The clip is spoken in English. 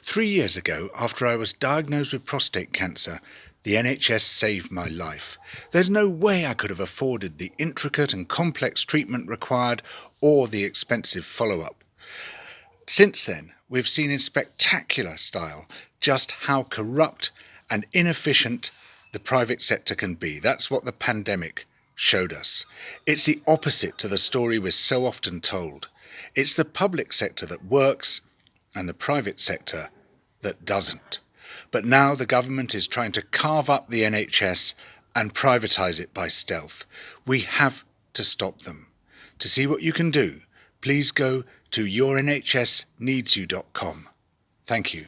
Three years ago, after I was diagnosed with prostate cancer, the NHS saved my life. There's no way I could have afforded the intricate and complex treatment required or the expensive follow up. Since then, we've seen in spectacular style just how corrupt and inefficient the private sector can be. That's what the pandemic showed us. It's the opposite to the story we're so often told. It's the public sector that works and the private sector that doesn't. But now the government is trying to carve up the NHS and privatise it by stealth. We have to stop them. To see what you can do, please go to yournhsneedsyou.com. Thank you.